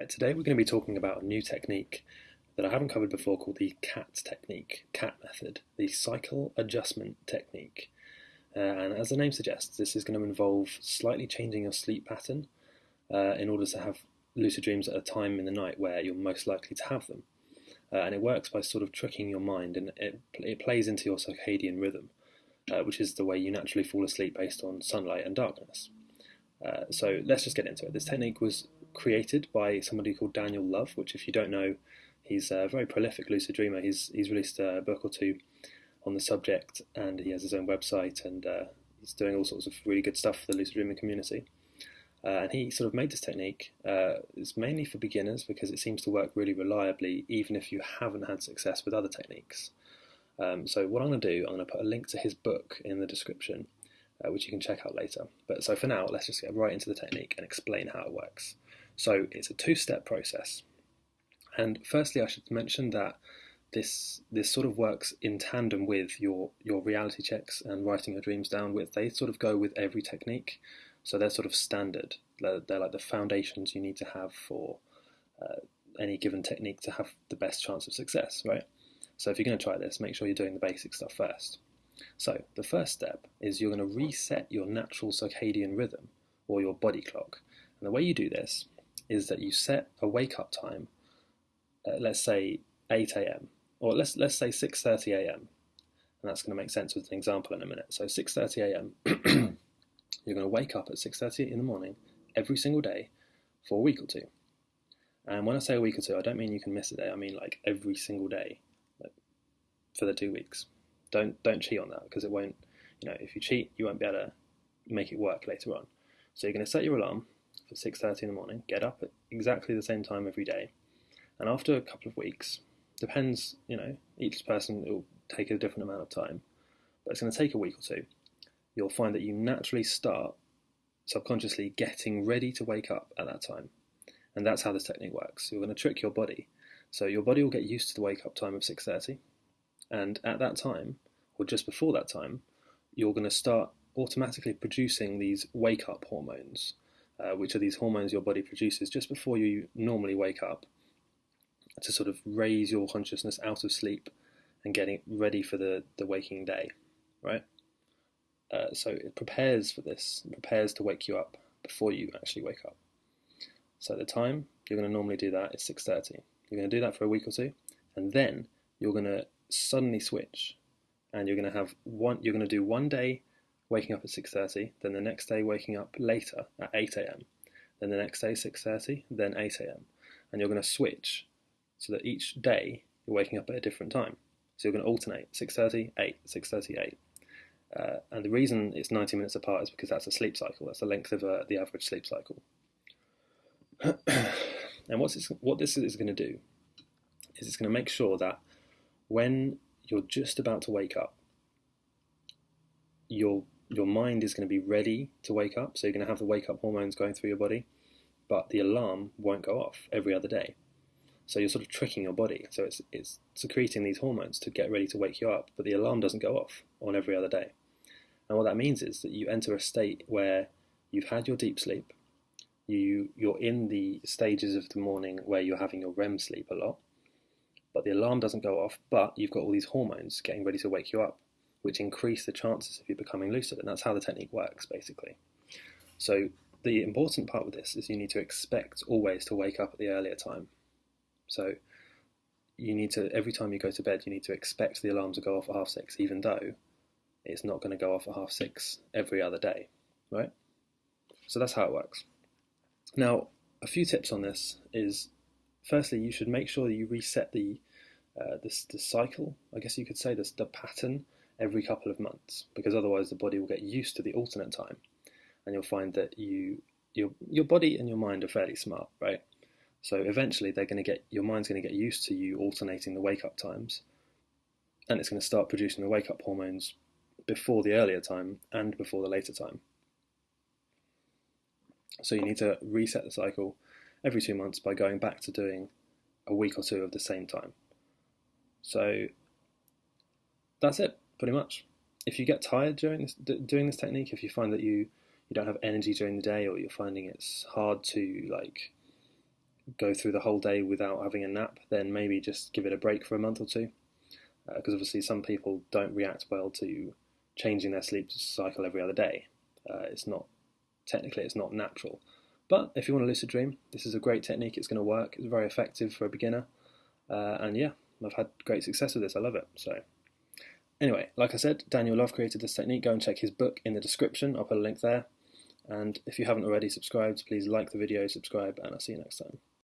Right, today we're going to be talking about a new technique that I haven't covered before called the CAT technique, CAT method, the cycle adjustment technique. Uh, and as the name suggests, this is going to involve slightly changing your sleep pattern uh, in order to have lucid dreams at a time in the night where you're most likely to have them. Uh, and it works by sort of tricking your mind, and it, it plays into your circadian rhythm, uh, which is the way you naturally fall asleep based on sunlight and darkness. Uh, so let's just get into it. This technique was created by somebody called Daniel Love, which, if you don't know, he's a very prolific lucid dreamer. He's he's released a book or two on the subject, and he has his own website, and uh, he's doing all sorts of really good stuff for the lucid dreaming community. Uh, and he sort of made this technique. Uh, it's mainly for beginners because it seems to work really reliably, even if you haven't had success with other techniques. Um, so what I'm going to do, I'm going to put a link to his book in the description, uh, which you can check out later. But so for now, let's just get right into the technique and explain how it works. So it's a two-step process. And firstly, I should mention that this this sort of works in tandem with your your reality checks and writing your dreams down with. They sort of go with every technique, so they're sort of standard. They're, they're like the foundations you need to have for uh, any given technique to have the best chance of success, right? So if you're going to try this, make sure you're doing the basic stuff first. So the first step is you're going to reset your natural circadian rhythm or your body clock. And the way you do this is that you set a wake up time, uh, let's say 8 a.m. or let's let's say 6:30 a.m. And that's going to make sense with an example in a minute. So 6:30 a.m. you're going to wake up at 6:30 in the morning every single day for a week or two. And when I say a week or two, I don't mean you can miss a day. I mean like every single day like, for the two weeks. Don't don't cheat on that because it won't. You know, if you cheat, you won't be able to make it work later on. So you're going to set your alarm for 6.30 in the morning, get up at exactly the same time every day, and after a couple of weeks, depends, you know, each person will take a different amount of time, but it's going to take a week or two, you'll find that you naturally start subconsciously getting ready to wake up at that time. And that's how this technique works. You're going to trick your body. So your body will get used to the wake up time of 6:30, and at that time, or just before that time, you're going to start automatically producing these wake up hormones uh, which are these hormones your body produces just before you normally wake up to sort of raise your consciousness out of sleep and getting ready for the, the waking day, right? Uh, so it prepares for this, it prepares to wake you up before you actually wake up. So the time you're going to normally do that is 6.30. You're going to do that for a week or two, and then you're going to suddenly switch, and you're going to have one. You're going to do one day waking up at 6.30, then the next day waking up later at 8am, then the next day 6.30, then 8am. And you're going to switch so that each day you're waking up at a different time. So you're going to alternate 6.30, 8, 6.30, 8. Uh, and the reason it's 90 minutes apart is because that's a sleep cycle. That's the length of uh, the average sleep cycle. and what's this, what this is going to do is it's going to make sure that when you're just about to wake up, you're your mind is going to be ready to wake up. So you're going to have the wake up hormones going through your body, but the alarm won't go off every other day. So you're sort of tricking your body. So it's, it's secreting these hormones to get ready to wake you up, but the alarm doesn't go off on every other day. And what that means is that you enter a state where you've had your deep sleep, you, you're in the stages of the morning where you're having your REM sleep a lot, but the alarm doesn't go off, but you've got all these hormones getting ready to wake you up which increase the chances of you becoming lucid. And that's how the technique works, basically. So the important part with this is you need to expect always to wake up at the earlier time. So you need to, every time you go to bed, you need to expect the alarm to go off at half six, even though it's not going to go off at half six every other day, right? So that's how it works. Now, a few tips on this is firstly, you should make sure that you reset the uh, this the cycle, I guess you could say, this the pattern every couple of months because otherwise the body will get used to the alternate time and you'll find that you your your body and your mind are fairly smart, right? So eventually they're going to get your mind's going to get used to you alternating the wake up times and it's going to start producing the wake up hormones before the earlier time and before the later time. So you need to reset the cycle every two months by going back to doing a week or two of the same time. So that's it pretty much. If you get tired during this, doing this technique, if you find that you you don't have energy during the day, or you're finding it's hard to like go through the whole day without having a nap, then maybe just give it a break for a month or two. Because uh, obviously, some people don't react well to changing their sleep cycle every other day. Uh, it's not technically it's not natural. But if you want a lucid dream, this is a great technique. It's going to work. It's very effective for a beginner, uh, and yeah, I've had great success with this. I love it. So anyway, like I said, Daniel Love created this technique. Go and check his book in the description. I'll put a link there. And if you haven't already subscribed, please like the video, subscribe, and I'll see you next time.